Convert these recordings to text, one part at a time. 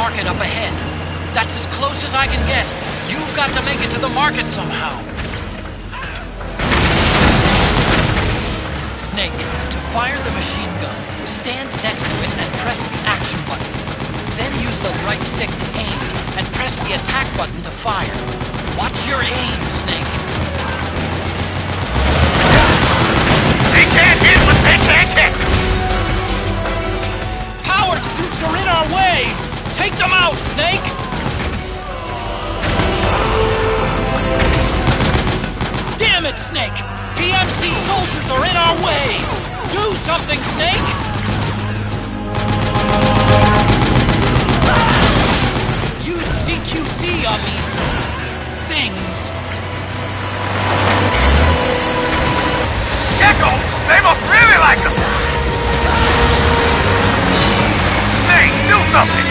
market up ahead. That's as close as I can get. You've got to make it to the market somehow. Snake, to fire the machine gun, stand next to it and press the action button. Then use the right stick to aim, and press the attack button to fire. Watch your aim, Snake. They can't hit what they can't hit! Powered suits are in our way! Take them out, Snake! Damn it, Snake! PMC soldiers are in our way! Do something, Snake! Use CQC on these... things. Gecko! They must really like them! Hey, do something!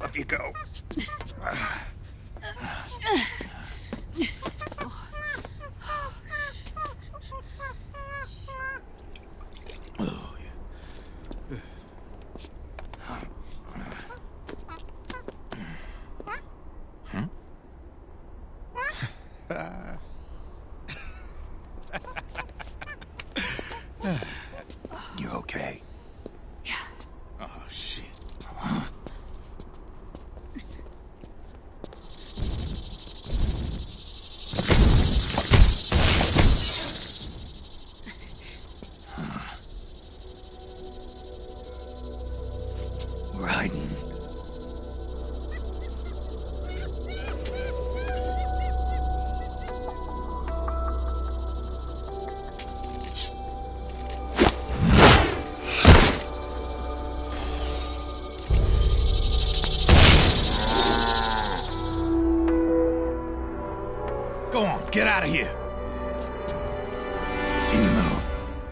Up you go.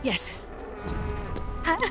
Yes. Let's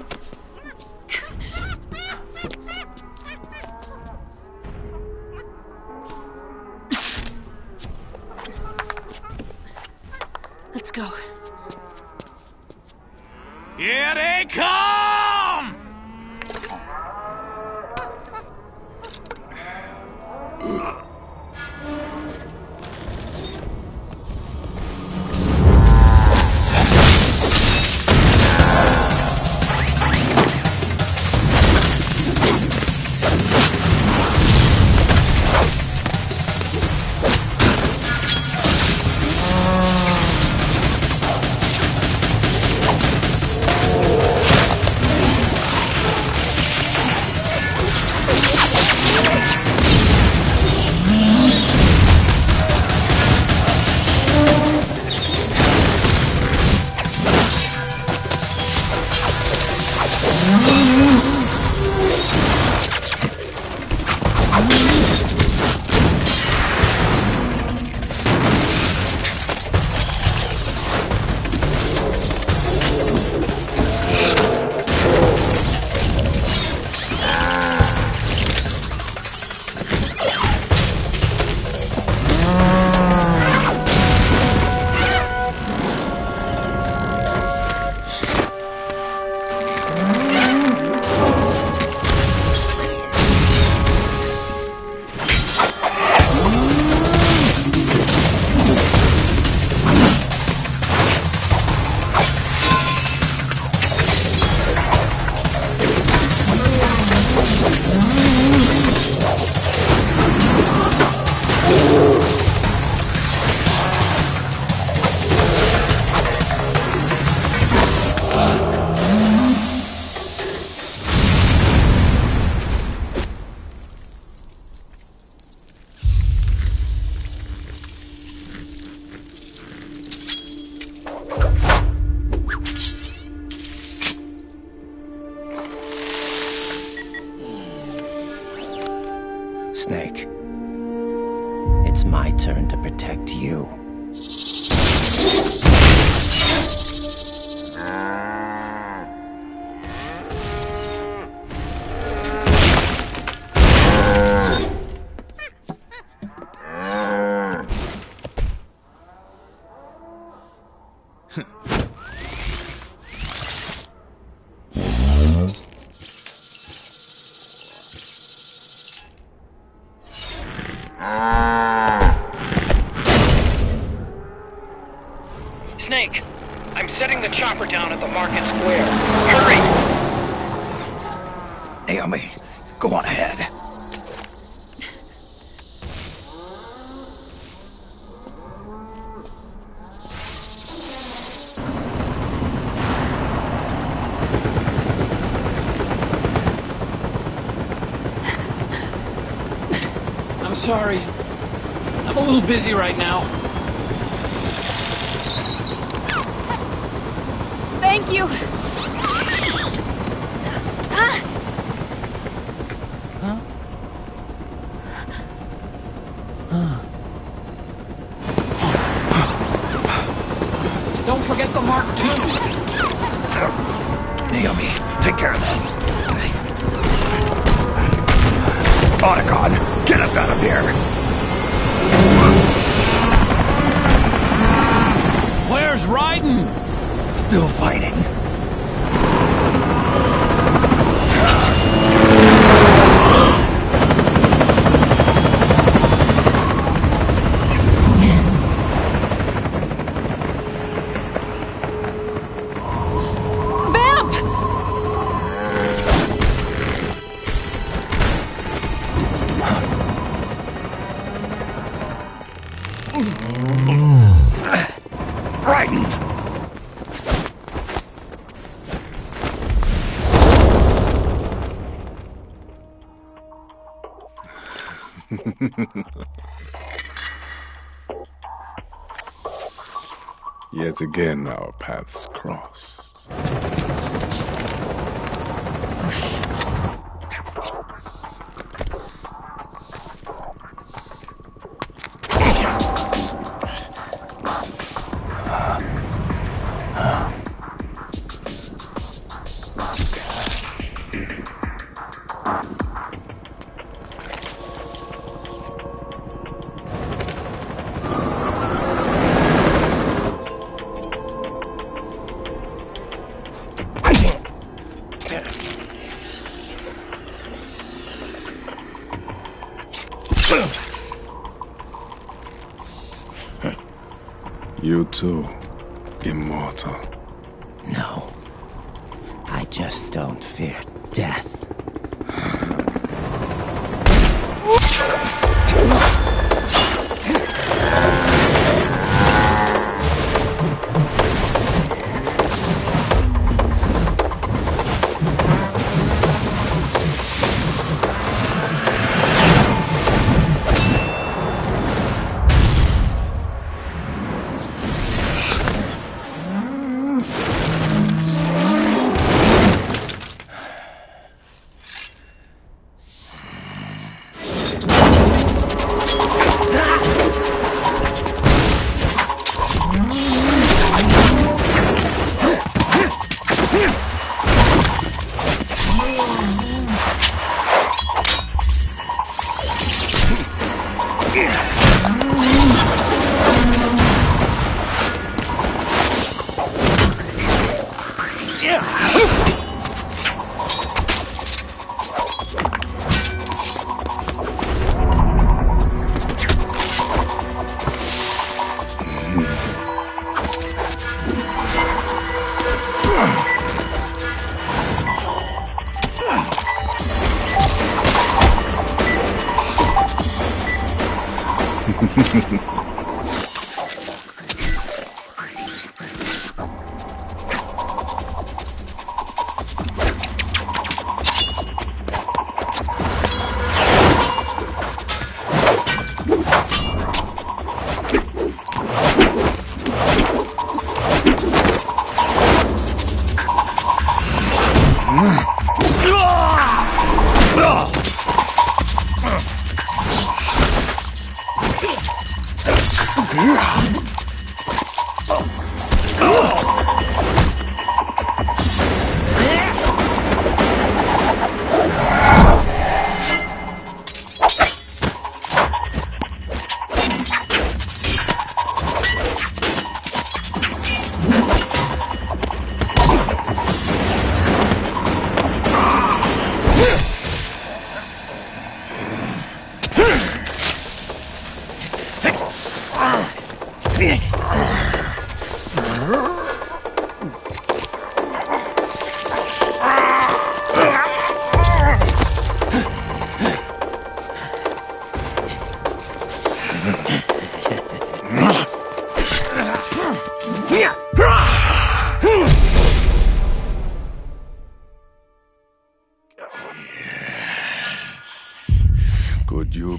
Snake. It's my turn to protect you. Snake, I'm setting the chopper down at the market square. Hurry! Naomi, go on ahead. I'm sorry. I'm a little busy right now. Thank you. Yet again our paths cross. You too, immortal. No. I just don't fear death.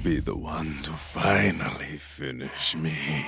Be the one to finally finish me?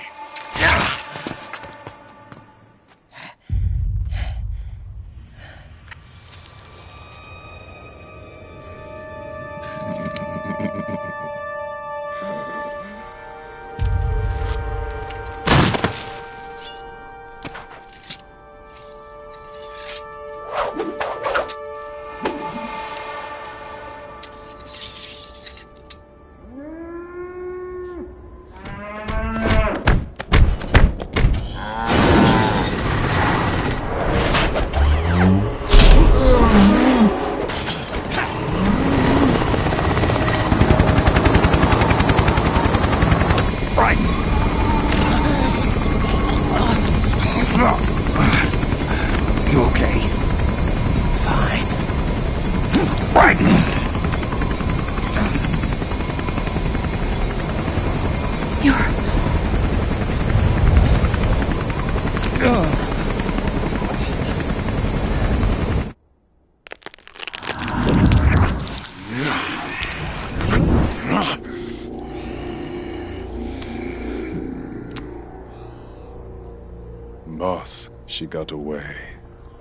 She got away.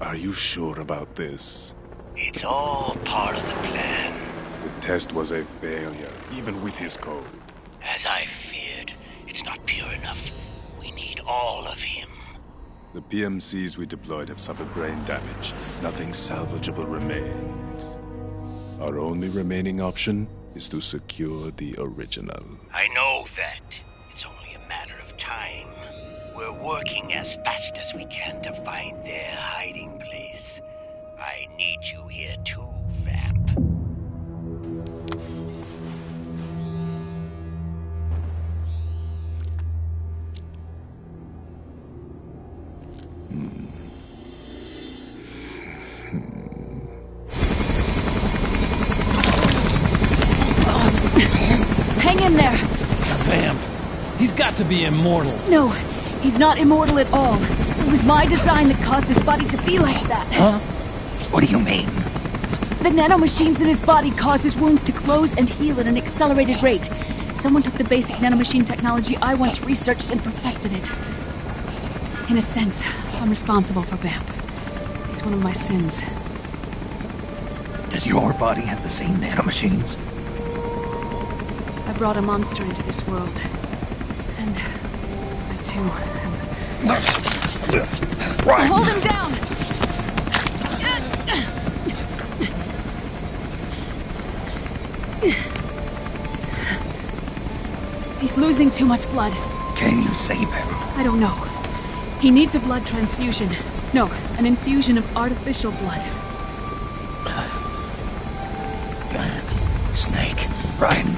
Are you sure about this? It's all part of the plan. The test was a failure, even with his code. As I feared, it's not pure enough. We need all of him. The PMCs we deployed have suffered brain damage. Nothing salvageable remains. Our only remaining option is to secure the original. I know that. We're working as fast as we can to find their hiding place. I need you here too, Vamp. Hang in there! Vamp. He's got to be immortal. No, he's not immortal at all. It was my design that caused his body to be like that. Huh? What do you mean? The nanomachines in his body cause his wounds to close and heal at an accelerated rate. Someone took the basic nanomachine technology I once researched and perfected it. In a sense, I'm responsible for Vamp. He's one of my sins. Does your body have the same nanomachines? I brought a monster into this world. And Right. Hold him down! He's losing too much blood. Can you save him? I don't know. He needs a blood transfusion. No, an infusion of artificial blood. Snake. Raiden.